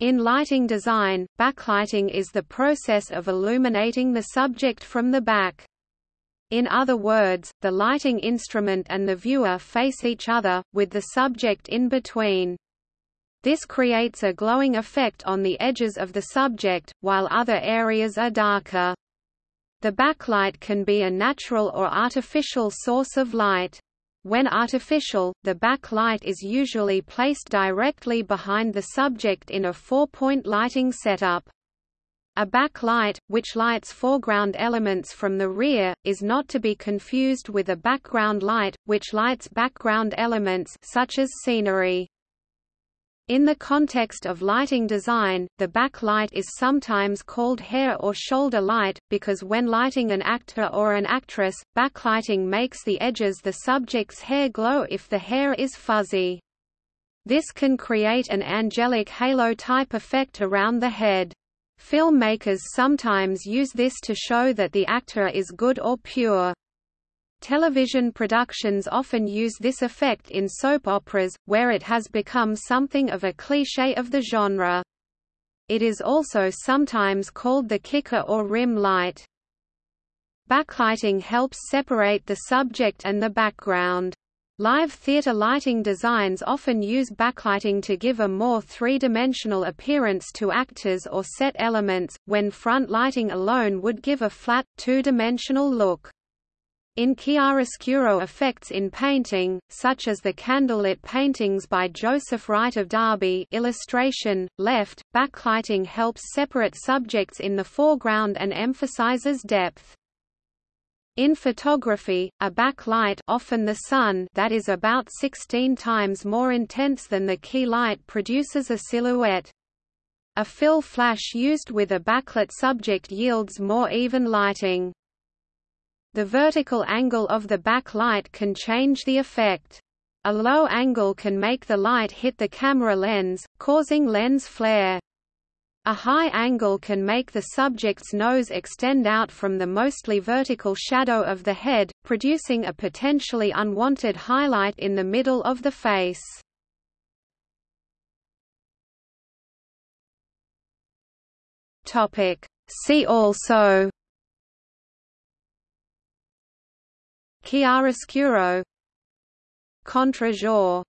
In lighting design, backlighting is the process of illuminating the subject from the back. In other words, the lighting instrument and the viewer face each other, with the subject in between. This creates a glowing effect on the edges of the subject, while other areas are darker. The backlight can be a natural or artificial source of light. When artificial, the backlight is usually placed directly behind the subject in a four-point lighting setup. A backlight, which lights foreground elements from the rear, is not to be confused with a background light, which lights background elements such as scenery. In the context of lighting design, the backlight is sometimes called hair or shoulder light, because when lighting an actor or an actress, backlighting makes the edges the subject's hair glow if the hair is fuzzy. This can create an angelic halo-type effect around the head. Filmmakers sometimes use this to show that the actor is good or pure. Television productions often use this effect in soap operas, where it has become something of a cliché of the genre. It is also sometimes called the kicker or rim light. Backlighting helps separate the subject and the background. Live theatre lighting designs often use backlighting to give a more three-dimensional appearance to actors or set elements, when front lighting alone would give a flat, two-dimensional look. In chiaroscuro effects in painting, such as the candlelit paintings by Joseph Wright of Derby illustration, left, backlighting helps separate subjects in the foreground and emphasizes depth. In photography, a backlight often the sun that is about 16 times more intense than the key light produces a silhouette. A fill flash used with a backlit subject yields more even lighting. The vertical angle of the backlight can change the effect. A low angle can make the light hit the camera lens, causing lens flare. A high angle can make the subject's nose extend out from the mostly vertical shadow of the head, producing a potentially unwanted highlight in the middle of the face. See also Chiaroscuro. Contre-jour